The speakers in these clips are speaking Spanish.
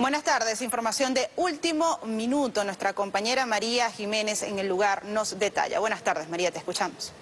Buenas tardes, información de último minuto. Nuestra compañera María Jiménez en el lugar nos detalla. Buenas tardes, María, te escuchamos.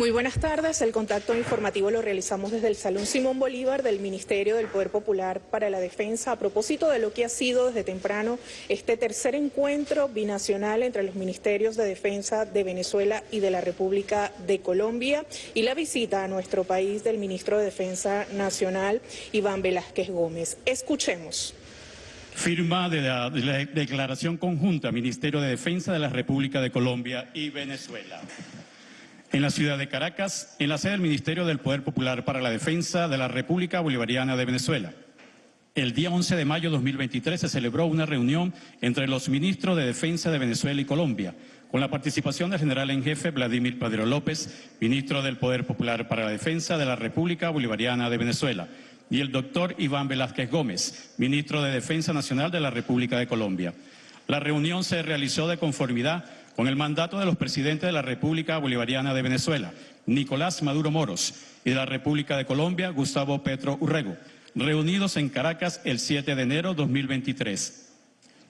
Muy buenas tardes. El contacto informativo lo realizamos desde el Salón Simón Bolívar del Ministerio del Poder Popular para la Defensa a propósito de lo que ha sido desde temprano este tercer encuentro binacional entre los Ministerios de Defensa de Venezuela y de la República de Colombia y la visita a nuestro país del Ministro de Defensa Nacional, Iván Velázquez Gómez. Escuchemos. Firma de la, de la Declaración Conjunta Ministerio de Defensa de la República de Colombia y Venezuela en la ciudad de Caracas, en la sede del Ministerio del Poder Popular para la Defensa de la República Bolivariana de Venezuela. El día 11 de mayo de 2023 se celebró una reunión entre los ministros de Defensa de Venezuela y Colombia, con la participación del general en jefe Vladimir Padre López, ministro del Poder Popular para la Defensa de la República Bolivariana de Venezuela, y el doctor Iván Velázquez Gómez, ministro de Defensa Nacional de la República de Colombia. La reunión se realizó de conformidad con el mandato de los presidentes de la República Bolivariana de Venezuela, Nicolás Maduro Moros, y de la República de Colombia, Gustavo Petro Urrego, reunidos en Caracas el 7 de enero de 2023.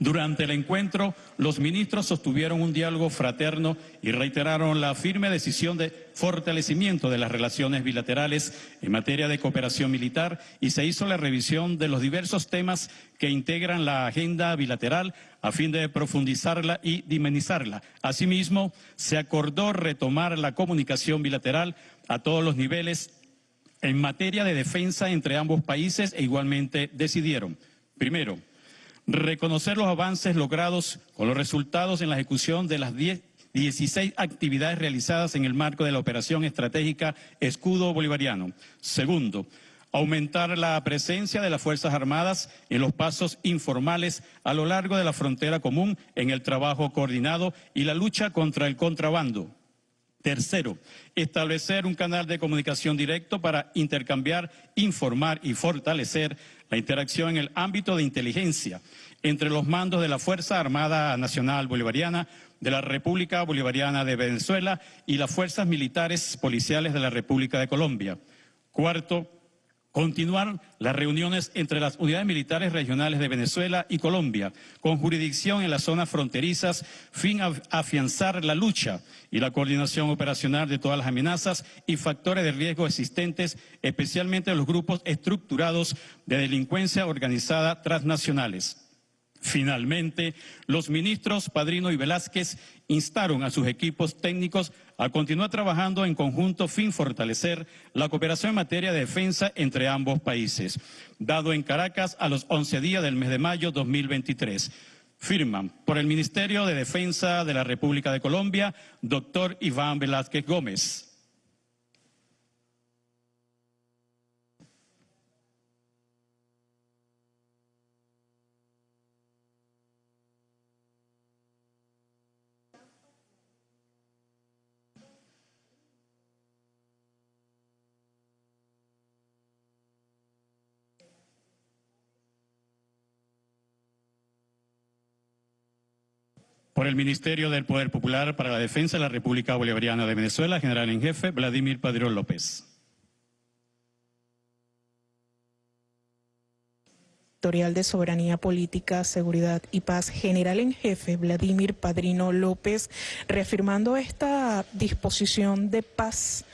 Durante el encuentro, los ministros sostuvieron un diálogo fraterno y reiteraron la firme decisión de fortalecimiento de las relaciones bilaterales en materia de cooperación militar y se hizo la revisión de los diversos temas que integran la agenda bilateral a fin de profundizarla y dimenizarla. Asimismo, se acordó retomar la comunicación bilateral a todos los niveles en materia de defensa entre ambos países e igualmente decidieron, primero, reconocer los avances logrados con los resultados en la ejecución de las 16 actividades realizadas en el marco de la operación estratégica Escudo Bolivariano. Segundo, aumentar la presencia de las Fuerzas Armadas en los pasos informales a lo largo de la frontera común en el trabajo coordinado y la lucha contra el contrabando. Tercero, establecer un canal de comunicación directo para intercambiar, informar y fortalecer la interacción en el ámbito de inteligencia entre los mandos de la Fuerza Armada Nacional Bolivariana, de la República Bolivariana de Venezuela y las fuerzas militares policiales de la República de Colombia. Cuarto, Continuar las reuniones entre las unidades militares regionales de Venezuela y Colombia, con jurisdicción en las zonas fronterizas, fin a afianzar la lucha y la coordinación operacional de todas las amenazas y factores de riesgo existentes, especialmente los grupos estructurados de delincuencia organizada transnacionales. Finalmente, los ministros Padrino y Velázquez instaron a sus equipos técnicos a continuar trabajando en conjunto fin fortalecer la cooperación en materia de defensa entre ambos países, dado en Caracas a los 11 días del mes de mayo 2023. Firman por el Ministerio de Defensa de la República de Colombia, doctor Iván Velázquez Gómez. Por el Ministerio del Poder Popular para la Defensa de la República Bolivariana de Venezuela, general en jefe Vladimir Padrón López. De Soberanía Política, Seguridad y Paz, general en jefe Vladimir Padrino López, reafirmando esta disposición de paz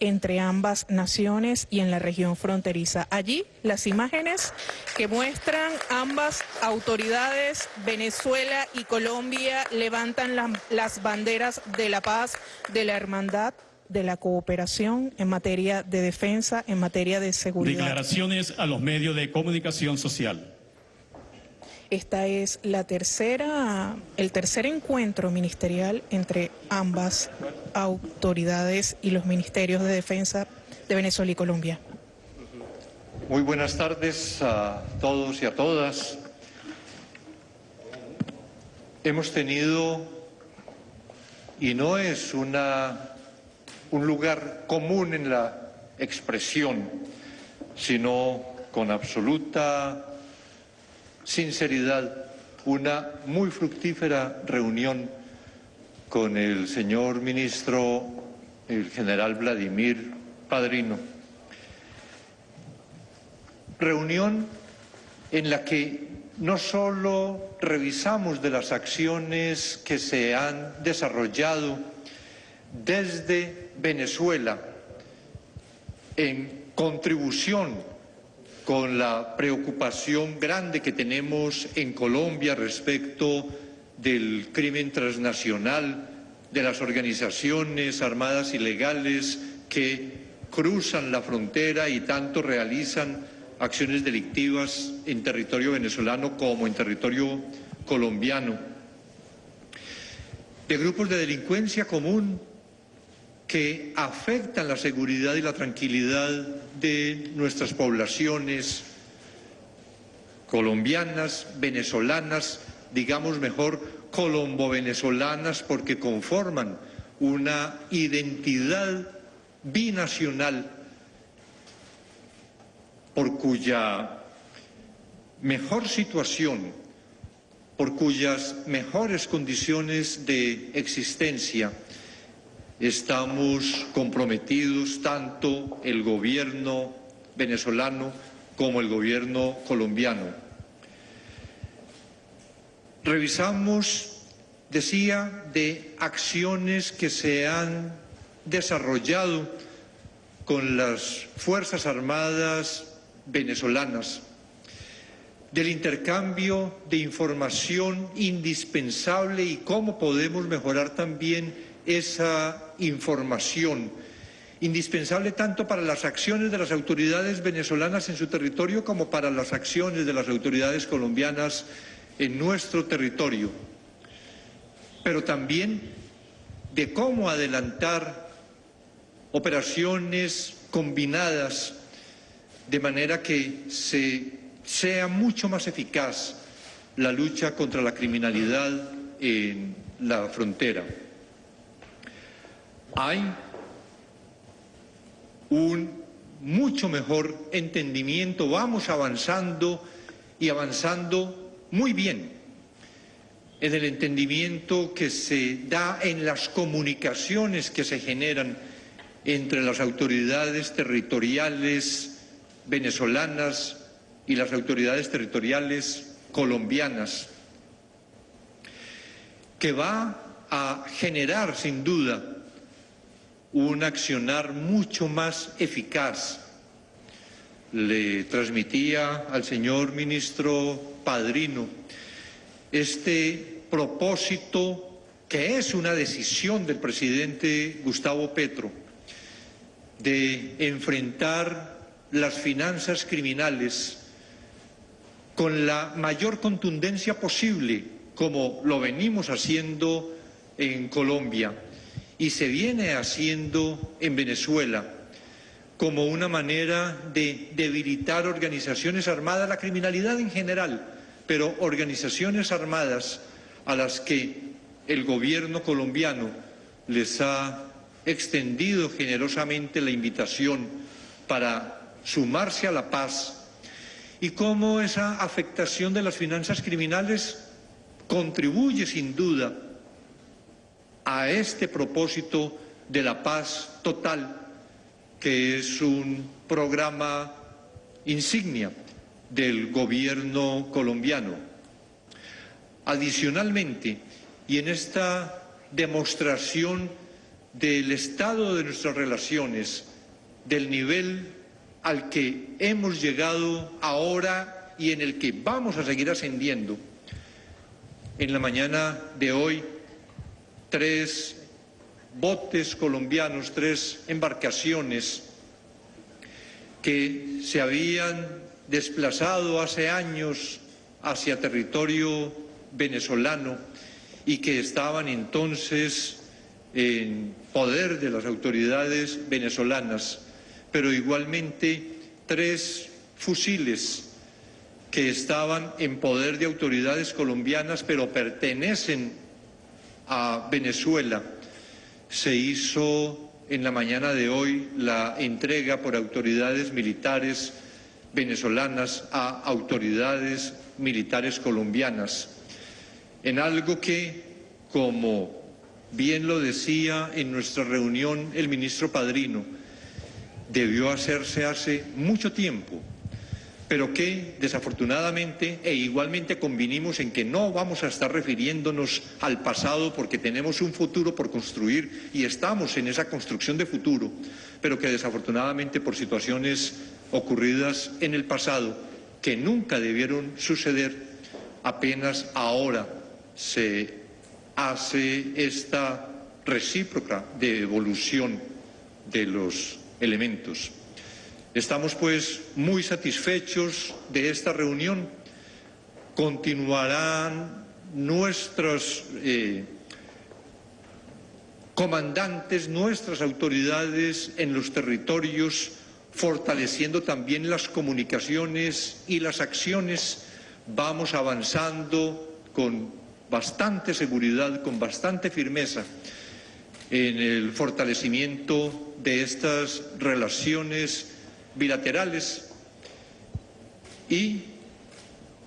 entre ambas naciones y en la región fronteriza. Allí las imágenes que muestran ambas autoridades, Venezuela y Colombia, levantan las banderas de la paz, de la hermandad, de la cooperación en materia de defensa, en materia de seguridad. Declaraciones a los medios de comunicación social. Esta es la tercera, el tercer encuentro ministerial entre ambas autoridades y los ministerios de defensa de Venezuela y Colombia. Muy buenas tardes a todos y a todas. Hemos tenido, y no es una, un lugar común en la expresión, sino con absoluta sinceridad una muy fructífera reunión con el señor ministro, el general Vladimir Padrino. reunión en la que no solo revisamos de las acciones que se han desarrollado desde Venezuela en contribución con la preocupación grande que tenemos en Colombia respecto del crimen transnacional, de las organizaciones armadas ilegales que cruzan la frontera y tanto realizan acciones delictivas en territorio venezolano como en territorio colombiano, de grupos de delincuencia común que afectan la seguridad y la tranquilidad de nuestras poblaciones colombianas, venezolanas, digamos mejor colombo-venezolanas porque conforman una identidad binacional por cuya mejor situación, por cuyas mejores condiciones de existencia estamos comprometidos tanto el gobierno venezolano como el gobierno colombiano. Revisamos, decía, de acciones que se han desarrollado con las Fuerzas Armadas venezolanas, del intercambio de información indispensable y cómo podemos mejorar también esa información, indispensable tanto para las acciones de las autoridades venezolanas en su territorio como para las acciones de las autoridades colombianas en nuestro territorio, pero también de cómo adelantar operaciones combinadas de manera que sea mucho más eficaz la lucha contra la criminalidad en la frontera. Hay un mucho mejor entendimiento, vamos avanzando y avanzando muy bien en el entendimiento que se da en las comunicaciones que se generan entre las autoridades territoriales venezolanas y las autoridades territoriales colombianas, que va a generar sin duda un accionar mucho más eficaz. Le transmitía al señor ministro Padrino este propósito que es una decisión del presidente Gustavo Petro de enfrentar las finanzas criminales con la mayor contundencia posible, como lo venimos haciendo en Colombia y se viene haciendo en Venezuela, como una manera de debilitar organizaciones armadas, la criminalidad en general, pero organizaciones armadas a las que el gobierno colombiano les ha extendido generosamente la invitación para sumarse a la paz. Y cómo esa afectación de las finanzas criminales contribuye sin duda a este propósito de la paz total, que es un programa insignia del gobierno colombiano. Adicionalmente, y en esta demostración del estado de nuestras relaciones, del nivel al que hemos llegado ahora y en el que vamos a seguir ascendiendo. En la mañana de hoy, tres botes colombianos, tres embarcaciones que se habían desplazado hace años hacia territorio venezolano y que estaban entonces en poder de las autoridades venezolanas. Pero igualmente tres fusiles que estaban en poder de autoridades colombianas, pero pertenecen a Venezuela. Se hizo en la mañana de hoy la entrega por autoridades militares venezolanas a autoridades militares colombianas, en algo que, como bien lo decía en nuestra reunión el ministro Padrino, debió hacerse hace mucho tiempo, pero que desafortunadamente e igualmente convinimos en que no vamos a estar refiriéndonos al pasado porque tenemos un futuro por construir y estamos en esa construcción de futuro, pero que desafortunadamente por situaciones ocurridas en el pasado que nunca debieron suceder, apenas ahora se hace esta recíproca de evolución de los elementos. Estamos pues muy satisfechos de esta reunión. Continuarán nuestros eh, comandantes, nuestras autoridades en los territorios, fortaleciendo también las comunicaciones y las acciones. Vamos avanzando con bastante seguridad, con bastante firmeza en el fortalecimiento de estas relaciones bilaterales y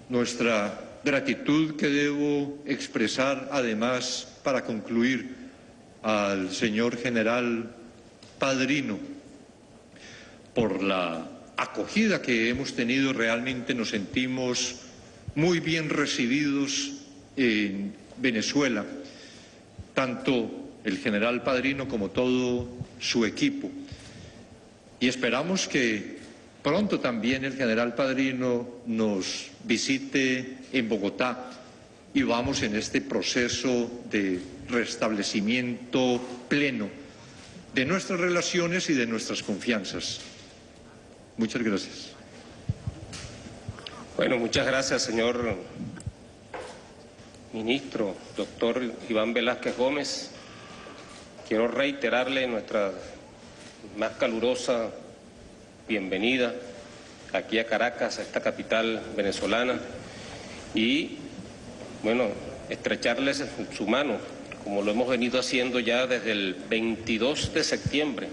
nuestra gratitud que debo expresar además para concluir al señor general Padrino por la acogida que hemos tenido, realmente nos sentimos muy bien recibidos en Venezuela, tanto el general Padrino como todo su equipo. Y esperamos que pronto también el general Padrino nos visite en Bogotá y vamos en este proceso de restablecimiento pleno de nuestras relaciones y de nuestras confianzas. Muchas gracias. Bueno, muchas gracias, señor ministro, doctor Iván Velázquez Gómez. Quiero reiterarle nuestra más calurosa bienvenida aquí a Caracas, a esta capital venezolana, y, bueno, estrecharles su mano, como lo hemos venido haciendo ya desde el 22 de septiembre.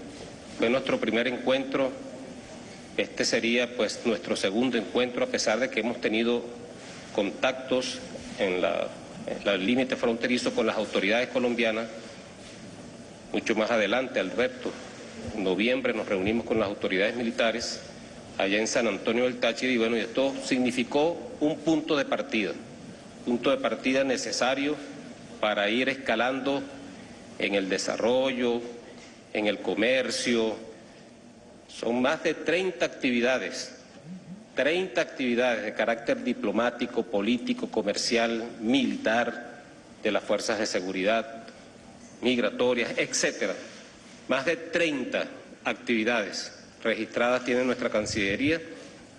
Fue nuestro primer encuentro, este sería pues nuestro segundo encuentro, a pesar de que hemos tenido contactos en la, en límite fronterizo con las autoridades colombianas, mucho más adelante, Alberto, en noviembre nos reunimos con las autoridades militares allá en San Antonio del Táchira y bueno, y esto significó un punto de partida, punto de partida necesario para ir escalando en el desarrollo, en el comercio. Son más de 30 actividades, 30 actividades de carácter diplomático, político, comercial, militar, de las fuerzas de seguridad, migratorias, etcétera más de 30 actividades registradas tiene nuestra Cancillería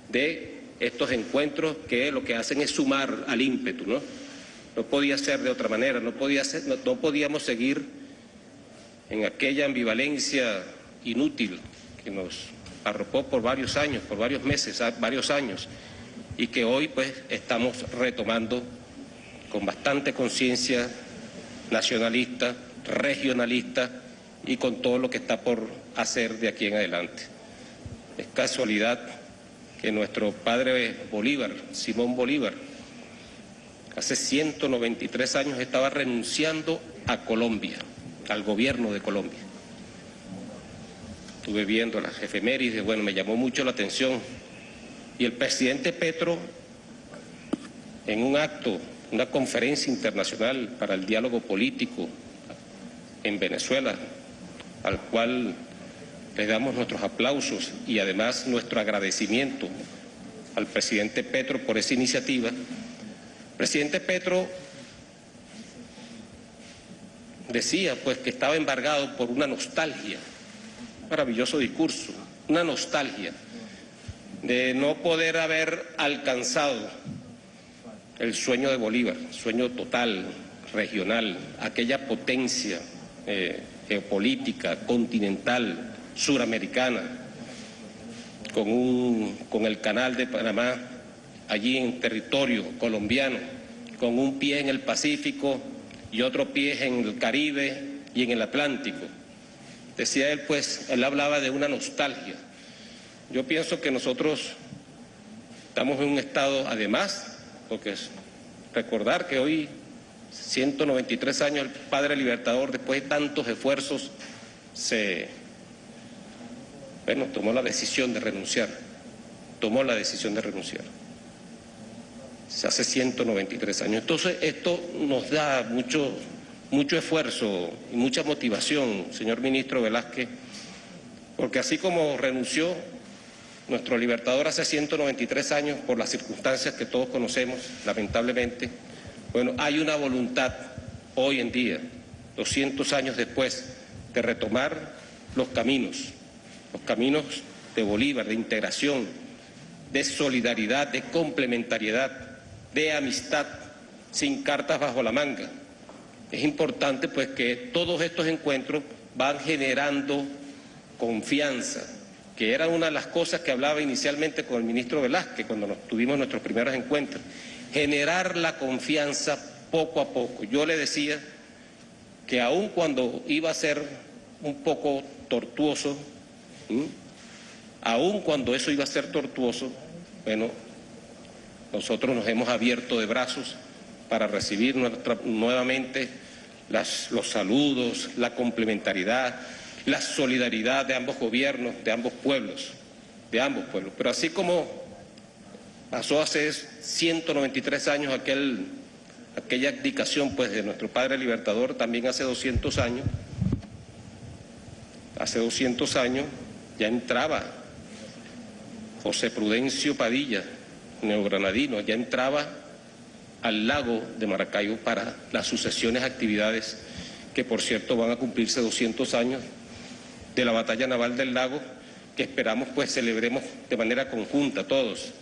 de estos encuentros que lo que hacen es sumar al ímpetu, ¿no? No podía ser de otra manera, no, podía no, podíamos seguir en aquella ambivalencia inútil que nos arropó por varios años, por varios meses, varios años, y que hoy pues estamos retomando con bastante conciencia nacionalista, regionalista, y con todo lo que está por hacer de aquí en adelante. Es casualidad que nuestro padre Bolívar, Simón Bolívar, hace 193 años estaba renunciando a Colombia, al gobierno de Colombia. Estuve viendo las efemérides, bueno, me llamó mucho la atención. Y el presidente Petro, en un acto, una conferencia internacional para el diálogo político en Venezuela, al cual le damos nuestros aplausos y además nuestro agradecimiento al presidente Petro por esa iniciativa. presidente Petro decía pues que estaba embargado por una nostalgia, maravilloso discurso, una nostalgia de no poder haber alcanzado el sueño de Bolívar, sueño total, regional, aquella potencia eh, geopolítica continental suramericana, con, un, con el canal de Panamá allí en territorio colombiano, con un pie en el Pacífico y otro pie en el Caribe y en el Atlántico. Decía él, pues, él hablaba de una nostalgia. Yo pienso que nosotros estamos en un estado, además, porque es recordar que hoy 193 años el padre libertador, después de tantos esfuerzos, se, bueno, tomó la decisión de renunciar. tomó la decisión de renunciar. Hace 193 años. Entonces, esto nos da mucho, mucho esfuerzo y mucha motivación, señor ministro Velázquez, porque así como renunció nuestro libertador hace 193 años por las circunstancias que todos conocemos, lamentablemente, bueno, hay una voluntad hoy en día, 200 años después, de retomar los caminos, los caminos de Bolívar, de integración, de solidaridad, de complementariedad, de amistad, sin cartas bajo la manga. Es importante pues que todos estos encuentros van generando confianza, que era una de las cosas que hablaba inicialmente con el ministro Velázquez cuando nos tuvimos nuestros primeros encuentros, generar la confianza poco a poco. Yo le decía que aun cuando iba a ser un poco tortuoso, aun cuando eso iba a ser tortuoso, bueno, nosotros nos hemos abierto de brazos para recibir nuevamente los saludos, la complementariedad, la solidaridad de ambos gobiernos, de ambos pueblos, de ambos pueblos. Pero así como pasó hace 193 años aquel aquella abdicación pues, de nuestro padre libertador también hace 200 años, hace 200 años ya entraba José Prudencio Padilla, neogranadino, ya entraba al lago de Maracaibo para las sucesiones actividades que por cierto van a cumplirse 200 años de la batalla naval del lago que esperamos pues celebremos de manera conjunta todos.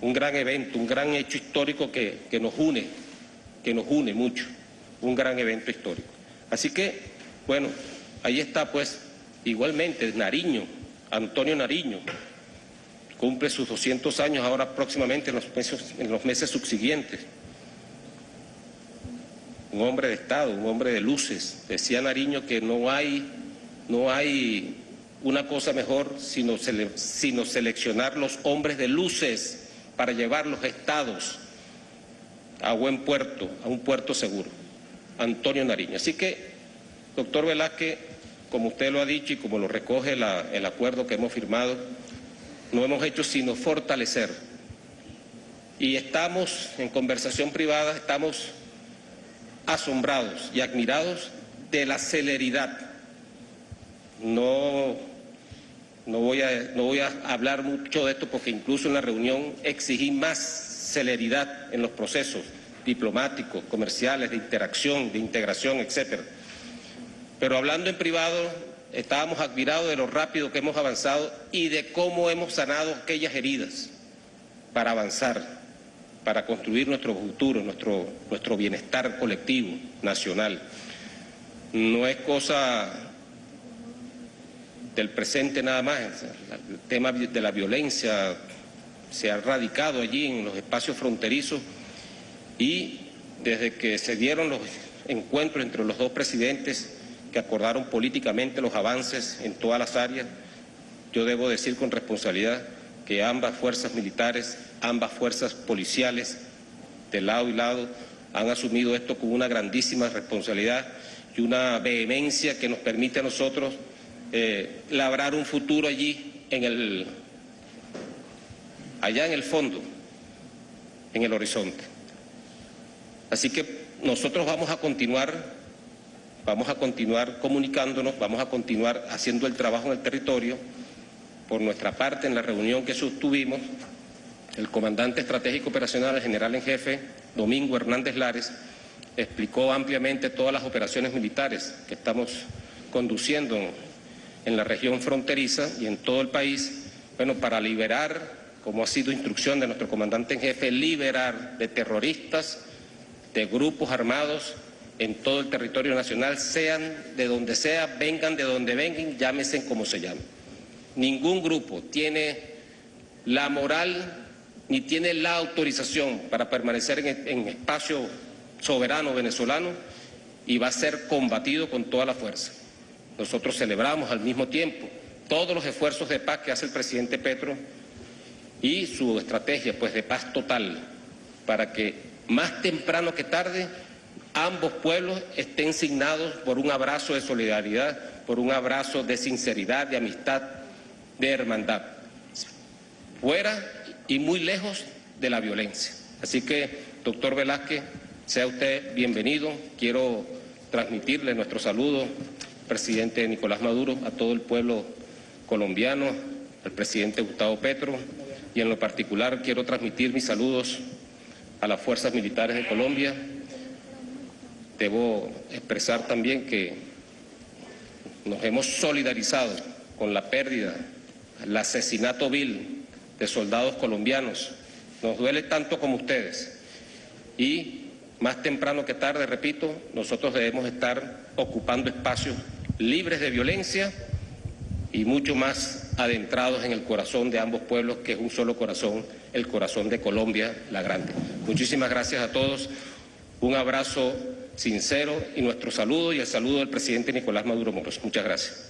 Un gran evento, un gran hecho histórico que, que nos une que nos une mucho, un gran evento histórico. Así que, bueno, ahí está pues igualmente Nariño, Antonio Nariño, cumple sus 200 años ahora próximamente en los meses, en los meses subsiguientes. Un hombre de Estado, un hombre de luces. Decía Nariño que no hay, no hay una cosa mejor sino, sino seleccionar los hombres de luces para llevar los estados a buen puerto, a un puerto seguro. Antonio Nariño. Así que, doctor Velázquez, como usted lo ha dicho y como lo recoge el acuerdo que hemos firmado, no hemos hecho sino fortalecer. Y estamos en conversación privada, estamos asombrados y admirados de la celeridad. No, no, voy a, no voy a hablar mucho de esto porque incluso en la reunión exigí más celeridad en los procesos diplomáticos, comerciales, de interacción, de integración, etcétera. Pero hablando en privado, estábamos admirados de lo rápido que hemos avanzado y de cómo hemos sanado aquellas heridas para avanzar, para construir nuestro futuro, nuestro, nuestro bienestar colectivo, nacional. No es cosa del presente nada más, el tema de la violencia se ha radicado allí en los espacios fronterizos y desde que se dieron los encuentros entre los dos presidentes que acordaron políticamente los avances en todas las áreas, yo debo decir con responsabilidad que ambas fuerzas militares, ambas fuerzas policiales, de lado y lado, han asumido esto con una grandísima responsabilidad y una vehemencia que nos permite a nosotros eh, labrar un futuro allí en el allá en el fondo, en el horizonte. Así que nosotros vamos a continuar, vamos a continuar comunicándonos, vamos a continuar haciendo el trabajo en el territorio. Por nuestra parte, en la reunión que sostuvimos, el comandante estratégico operacional, el general en jefe, Domingo Hernández Lares, explicó ampliamente todas las operaciones militares que estamos conduciendo en la región fronteriza y en todo el país, bueno, para liberar como ha sido instrucción de nuestro comandante en jefe, liberar de terroristas, de grupos armados en todo el territorio nacional, sean de donde sea, vengan de donde vengan, llámese como se llamen. Ningún grupo tiene la moral ni tiene la autorización para permanecer en, en espacio soberano venezolano y va a ser combatido con toda la fuerza. Nosotros celebramos al mismo tiempo todos los esfuerzos de paz que hace el presidente Petro y su estrategia pues de paz total para que más temprano que tarde ambos pueblos estén signados por un abrazo de solidaridad, por un abrazo de sinceridad, de amistad, de hermandad. fuera y muy lejos de la violencia. Así que, doctor Velázquez, sea usted bienvenido. Quiero transmitirle nuestro saludo al presidente Nicolás Maduro, a todo el pueblo colombiano, al presidente Gustavo Petro y en lo particular quiero transmitir mis saludos a las fuerzas militares de Colombia. Debo expresar también que nos hemos solidarizado con la pérdida, el asesinato vil de soldados colombianos. Nos duele tanto como ustedes. Y más temprano que tarde, repito, nosotros debemos estar ocupando espacios libres de violencia y mucho más adentrados en el corazón de ambos pueblos, que es un solo corazón, el corazón de Colombia la Grande. Muchísimas gracias a todos, un abrazo sincero y nuestro saludo y el saludo del presidente Nicolás Maduro Moros. Muchas gracias.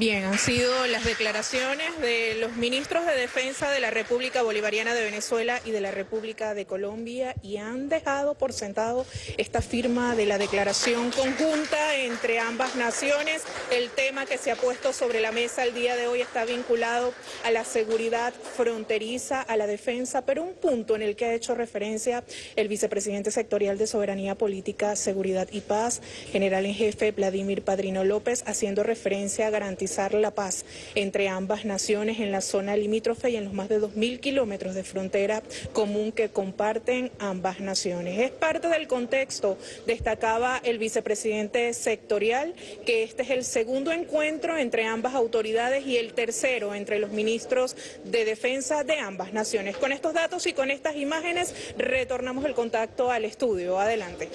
Bien, han sido las declaraciones de los ministros de Defensa de la República Bolivariana de Venezuela y de la República de Colombia y han dejado por sentado esta firma de la declaración conjunta entre ambas naciones. El tema que se ha puesto sobre la mesa el día de hoy está vinculado a la seguridad fronteriza, a la defensa, pero un punto en el que ha hecho referencia el vicepresidente sectorial de Soberanía Política, Seguridad y Paz, general en jefe Vladimir Padrino López, haciendo referencia a garantizar la paz entre ambas naciones en la zona limítrofe y en los más de 2.000 kilómetros de frontera común que comparten ambas naciones. Es parte del contexto, destacaba el vicepresidente sectorial, que este es el segundo encuentro entre ambas autoridades y el tercero entre los ministros de defensa de ambas naciones. Con estos datos y con estas imágenes retornamos el contacto al estudio. Adelante.